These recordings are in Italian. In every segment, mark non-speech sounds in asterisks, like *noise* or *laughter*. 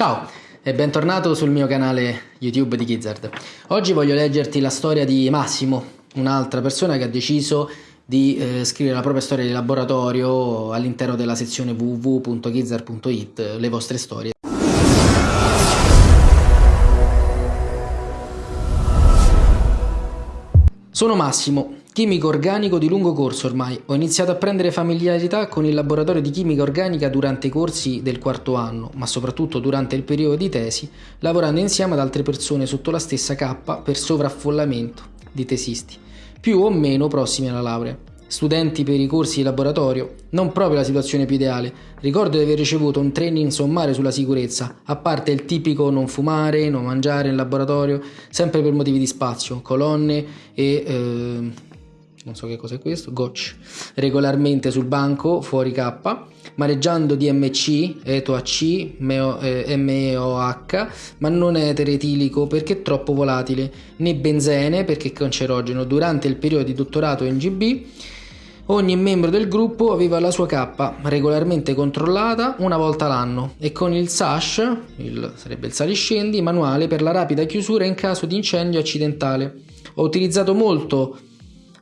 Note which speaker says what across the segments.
Speaker 1: Ciao e bentornato sul mio canale YouTube di Gizzard. Oggi voglio leggerti la storia di Massimo, un'altra persona che ha deciso di eh, scrivere la propria storia di laboratorio all'interno della sezione www.gizzard.it, le vostre storie. Sono Massimo, chimico organico di lungo corso ormai. Ho iniziato a prendere familiarità con il laboratorio di chimica organica durante i corsi del quarto anno, ma soprattutto durante il periodo di tesi, lavorando insieme ad altre persone sotto la stessa cappa per sovraffollamento di tesisti, più o meno prossimi alla laurea studenti per i corsi di laboratorio, non proprio la situazione più ideale. Ricordo di aver ricevuto un training sommario sulla sicurezza, a parte il tipico non fumare, non mangiare in laboratorio, sempre per motivi di spazio, colonne e... Eh, non so che cosa è questo, gotch, regolarmente sul banco, fuori K, maneggiando DMC, ETOAC, MEOH, eh, ma non etere etilico perché troppo volatile, né benzene perché cancerogeno. Durante il periodo di dottorato in GB Ogni membro del gruppo aveva la sua K regolarmente controllata una volta l'anno. E con il SASH, il, sarebbe il saliscendi, manuale per la rapida chiusura in caso di incendio accidentale. Ho utilizzato molto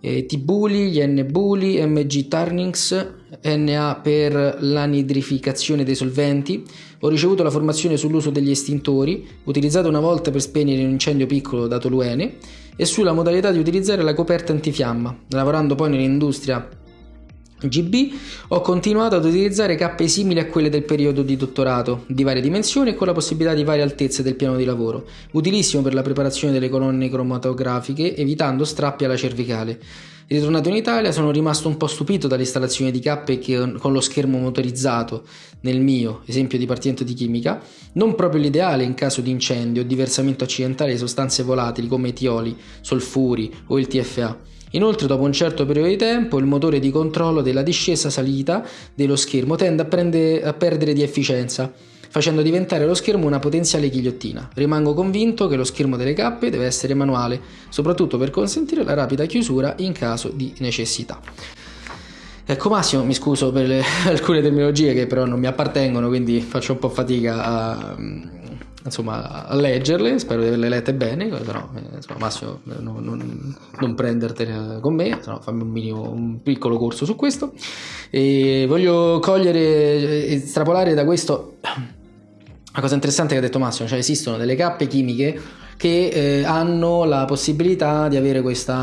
Speaker 1: eh, T-Bully, gli N-Bully, MG Turnings, NA per l'anidrificazione dei solventi. Ho ricevuto la formazione sull'uso degli estintori, utilizzato una volta per spegnere un incendio piccolo dato l'UN, e sulla modalità di utilizzare la coperta antifiamma, lavorando poi nell'industria GB ho continuato ad utilizzare cappe simili a quelle del periodo di dottorato, di varie dimensioni e con la possibilità di varie altezze del piano di lavoro, utilissimo per la preparazione delle colonne cromatografiche, evitando strappi alla cervicale. Ritornato in Italia sono rimasto un po' stupito dall'installazione di cappe che, con lo schermo motorizzato, nel mio esempio di partimento di chimica, non proprio l'ideale in caso di incendio o di versamento accidentale di sostanze volatili come etioli, solfuri o il TFA. Inoltre dopo un certo periodo di tempo il motore di controllo della discesa-salita dello schermo tende a, prendere, a perdere di efficienza, facendo diventare lo schermo una potenziale ghigliottina. Rimango convinto che lo schermo delle cappe deve essere manuale, soprattutto per consentire la rapida chiusura in caso di necessità. Ecco Massimo, mi scuso per le, *laughs* alcune terminologie che però non mi appartengono, quindi faccio un po' fatica a, insomma, a leggerle, spero di averle lette bene, però eh, insomma, Massimo non, non, non prendertene con me, no, fammi un, minimo, un piccolo corso su questo. E voglio cogliere, estrapolare da questo *clears throat* una cosa interessante che ha detto Massimo, cioè esistono delle cappe chimiche che eh, hanno la possibilità di avere questo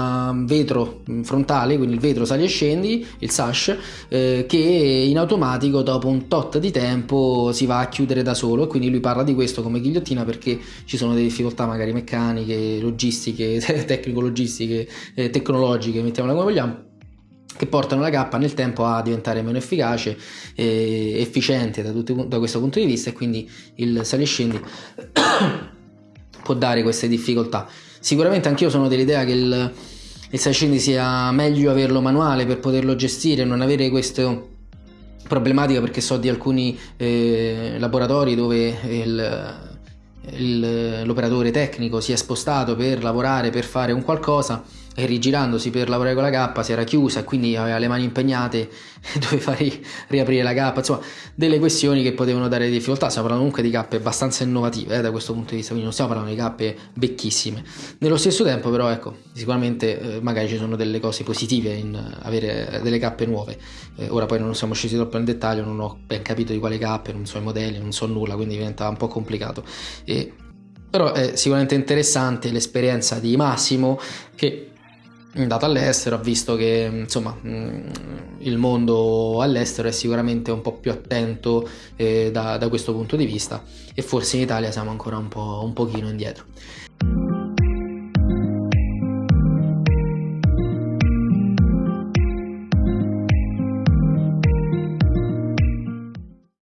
Speaker 1: vetro frontale, quindi il vetro sali e scendi, il sash, eh, che in automatico dopo un tot di tempo si va a chiudere da solo. E quindi lui parla di questo come ghigliottina perché ci sono delle difficoltà magari meccaniche, logistiche, *laughs* tecnico-logistiche, eh, tecnologiche, mettiamola come vogliamo che portano la K nel tempo a diventare meno efficace e efficiente da, tutti, da questo punto di vista. E quindi il sali e scendi può dare queste difficoltà. Sicuramente anch'io sono dell'idea che il, il Sascendi sia meglio averlo manuale per poterlo gestire, non avere queste problematiche perché so di alcuni eh, laboratori dove il, l'operatore tecnico si è spostato per lavorare, per fare un qualcosa e rigirandosi per lavorare con la K si era chiusa e quindi aveva le mani impegnate *laughs* e doveva ri riaprire la K, insomma delle questioni che potevano dare difficoltà, stiamo parlando comunque di cappe abbastanza innovative eh, da questo punto di vista, quindi non stiamo parlando di cappe vecchissime. Nello stesso tempo però ecco, sicuramente eh, magari ci sono delle cose positive in avere delle cappe nuove, eh, ora poi non siamo scesi troppo nel dettaglio, non ho ben capito di quale cappe, non so i modelli, non so nulla, quindi diventa un po' complicato. E, però è sicuramente interessante l'esperienza di Massimo che andato all'estero, ha visto che insomma mm, il mondo all'estero è sicuramente un po' più attento eh, da, da, questo punto di vista e forse in Italia siamo ancora un po' un pochino indietro.